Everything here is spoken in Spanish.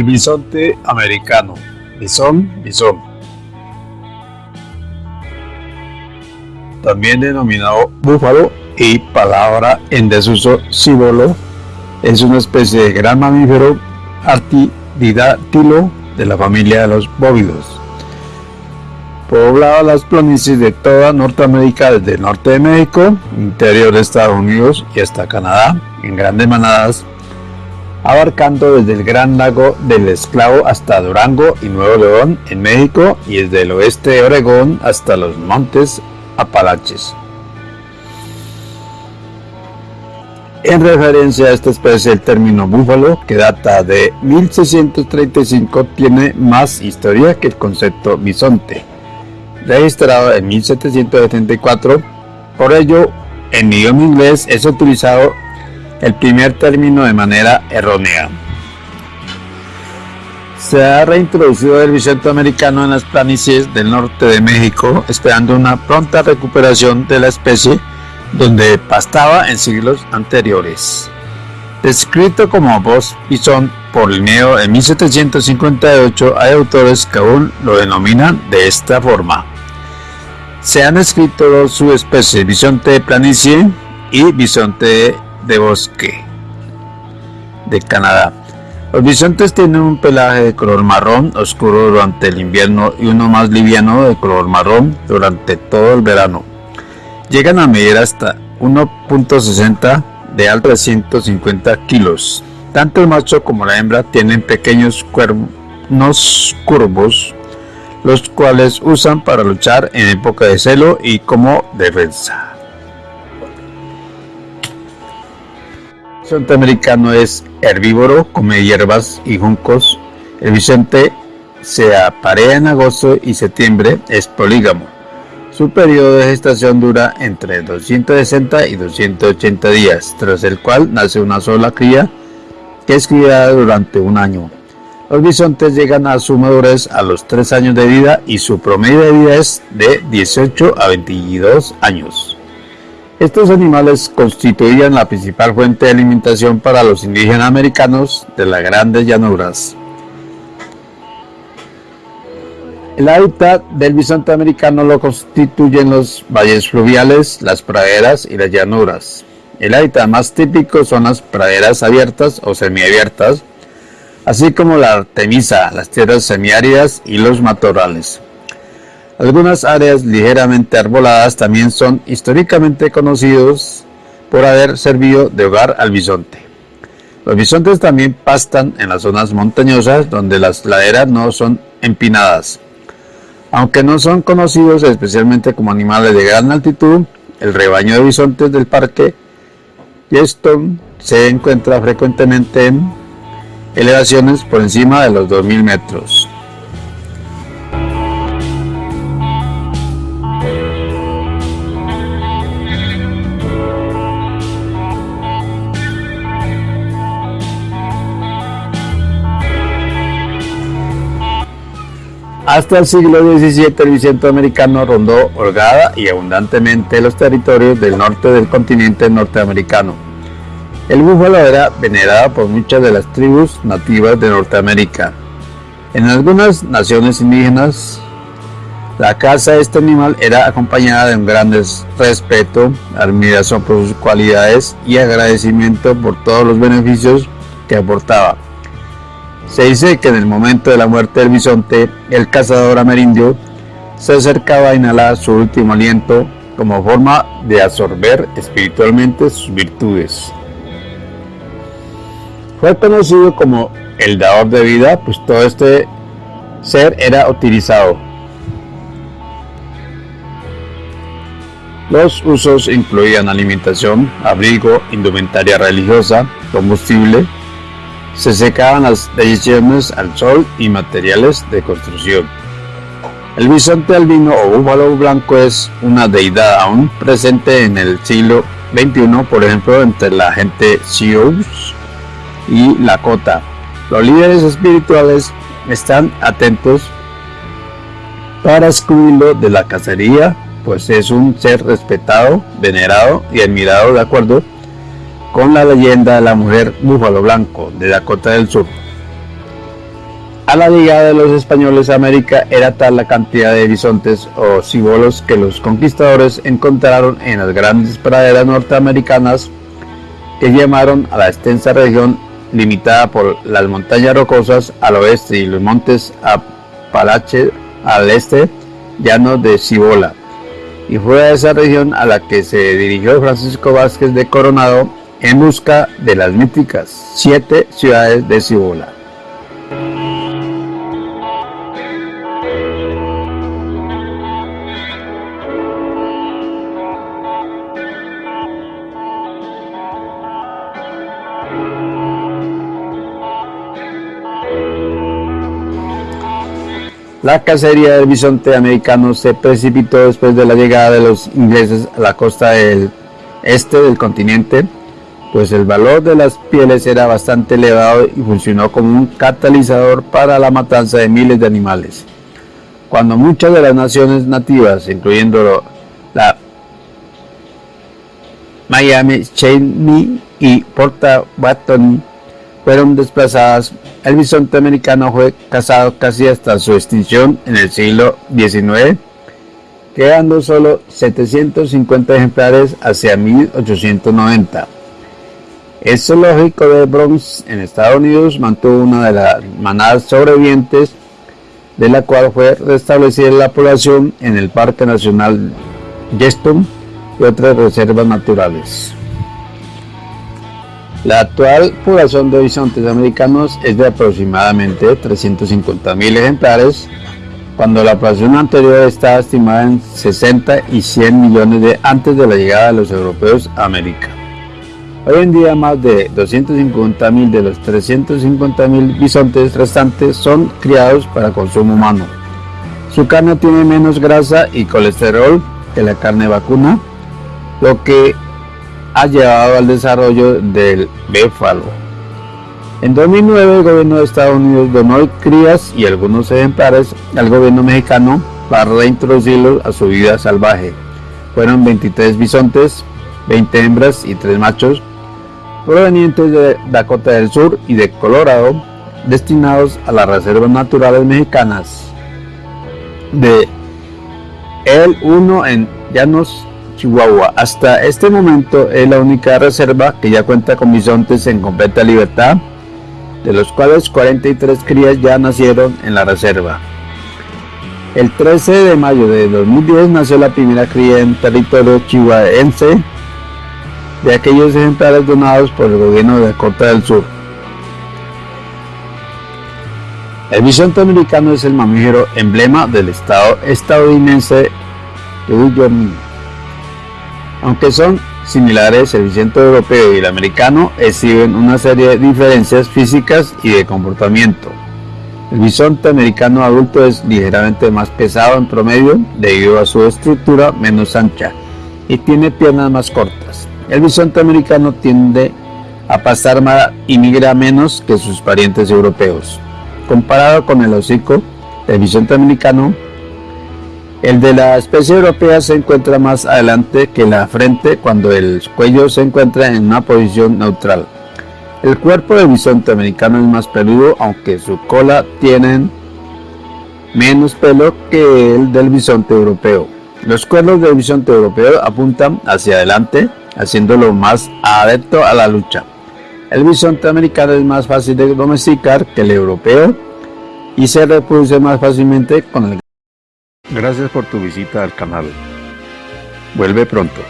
El bisonte americano. Bisón, bisón. También denominado búfalo y palabra en desuso cibolo, es una especie de gran mamífero artidátilo de la familia de los bóvidos. Poblaba las planicies de toda Norteamérica desde el norte de México, interior de Estados Unidos y hasta Canadá, en grandes manadas, abarcando desde el Gran Lago del Esclavo hasta Durango y Nuevo León en México y desde el oeste de Oregón hasta los montes Apalaches. En referencia a esta especie, el término búfalo, que data de 1635, tiene más historia que el concepto bisonte registrado en 1774. Por ello, en idioma inglés es utilizado el primer término de manera errónea. Se ha reintroducido el bisonte americano en las planicies del norte de México, esperando una pronta recuperación de la especie donde pastaba en siglos anteriores. Descrito como voz bisón por Linneo en 1758, hay autores que aún lo denominan de esta forma. Se han escrito dos subespecies, bisonte planicie y bisonte de bosque de Canadá. Los bisontes tienen un pelaje de color marrón oscuro durante el invierno y uno más liviano de color marrón durante todo el verano. Llegan a medir hasta 1.60 de alto de 150 kilos. Tanto el macho como la hembra tienen pequeños cuernos curvos los cuales usan para luchar en época de celo y como defensa. El bisonte americano es herbívoro, come hierbas y juncos. El bisonte se aparea en agosto y septiembre, es polígamo. Su periodo de gestación dura entre 260 y 280 días, tras el cual nace una sola cría que es criada durante un año. Los bisontes llegan a su madurez a los 3 años de vida y su promedio de vida es de 18 a 22 años. Estos animales constituían la principal fuente de alimentación para los indígenas americanos de las grandes llanuras. El hábitat del bisonte americano lo constituyen los valles fluviales, las praderas y las llanuras. El hábitat más típico son las praderas abiertas o semiabiertas, así como la artemisa, las tierras semiáridas y los matorrales. Algunas áreas ligeramente arboladas también son históricamente conocidos por haber servido de hogar al bisonte. Los bisontes también pastan en las zonas montañosas donde las laderas no son empinadas. Aunque no son conocidos especialmente como animales de gran altitud, el rebaño de bisontes del parque Yellowstone se encuentra frecuentemente en elevaciones por encima de los 2.000 metros. Hasta el siglo XVII el bisonte americano rondó holgada y abundantemente los territorios del norte del continente norteamericano. El búfalo era venerado por muchas de las tribus nativas de Norteamérica. En algunas naciones indígenas, la caza de este animal era acompañada de un gran respeto, admiración por sus cualidades y agradecimiento por todos los beneficios que aportaba. Se dice que en el momento de la muerte del bisonte, el cazador amerindio se acercaba a inhalar su último aliento como forma de absorber espiritualmente sus virtudes. Fue conocido como el dador de vida, pues todo este ser era utilizado. Los usos incluían alimentación, abrigo, indumentaria religiosa, combustible, se secaban las decisiones al sol y materiales de construcción. El bisonte albino o búfalo blanco es una deidad aún presente en el siglo XXI, por ejemplo, entre la gente Sioux y Lakota. Los líderes espirituales están atentos para excluirlo de la cacería, pues es un ser respetado, venerado y admirado de acuerdo con la leyenda de la mujer búfalo blanco de Dakota del Sur. A la llegada de los españoles a América era tal la cantidad de bisontes o cibolos que los conquistadores encontraron en las grandes praderas norteamericanas que llamaron a la extensa región limitada por las montañas rocosas al oeste y los montes Apalache al este, llanos de Cibola. Y fue a esa región a la que se dirigió Francisco Vázquez de Coronado en busca de las míticas siete ciudades de Cibola. La cacería del bisonte americano se precipitó después de la llegada de los ingleses a la costa del este del continente, pues el valor de las pieles era bastante elevado y funcionó como un catalizador para la matanza de miles de animales. Cuando muchas de las naciones nativas, incluyendo la Miami, Cheney y Portabatoni, fueron desplazadas, el bisonte americano fue cazado casi hasta su extinción en el siglo XIX, quedando solo 750 ejemplares hacia 1890. El zoológico de Bronx en Estados Unidos mantuvo una de las manadas sobrevivientes, de la cual fue restablecida la población en el Parque Nacional Yellowstone y otras reservas naturales. La actual población de bisontes americanos es de aproximadamente 350.000 ejemplares, cuando la población anterior estaba estimada en 60 y 100 millones de antes de la llegada de los europeos a América. Hoy en día más de 250.000 de los 350.000 bisontes restantes son criados para consumo humano. Su carne tiene menos grasa y colesterol que la carne vacuna, lo que ha llevado al desarrollo del béfalo. En 2009 el gobierno de Estados Unidos donó crías y algunos ejemplares al gobierno mexicano para reintroducirlos a su vida salvaje. Fueron 23 bisontes, 20 hembras y 3 machos provenientes de Dakota del Sur y de Colorado destinados a las reservas naturales mexicanas de el 1 en Llanos Chihuahua. Hasta este momento es la única reserva que ya cuenta con bisontes en completa libertad, de los cuales 43 crías ya nacieron en la reserva. El 13 de mayo de 2010 nació la primera cría en territorio chihuahuense de aquellos ejemplares donados por el gobierno de Dakota del Sur. El bisonte americano es el mamífero emblema del estado estadounidense de Wyoming. Aunque son similares, el bisonte europeo y el americano exhiben una serie de diferencias físicas y de comportamiento. El bisonte americano adulto es ligeramente más pesado en promedio debido a su estructura menos ancha y tiene piernas más cortas. El bisonte americano tiende a pasar más y migra menos que sus parientes europeos. Comparado con el hocico del bisonte americano, el de la especie europea se encuentra más adelante que la frente cuando el cuello se encuentra en una posición neutral. El cuerpo del bisonte americano es más peludo, aunque su cola tiene menos pelo que el del bisonte europeo. Los cuernos del bisonte europeo apuntan hacia adelante, haciéndolo más adepto a la lucha. El bisonte americano es más fácil de domesticar que el europeo y se reproduce más fácilmente con el Gracias por tu visita al canal. Vuelve pronto.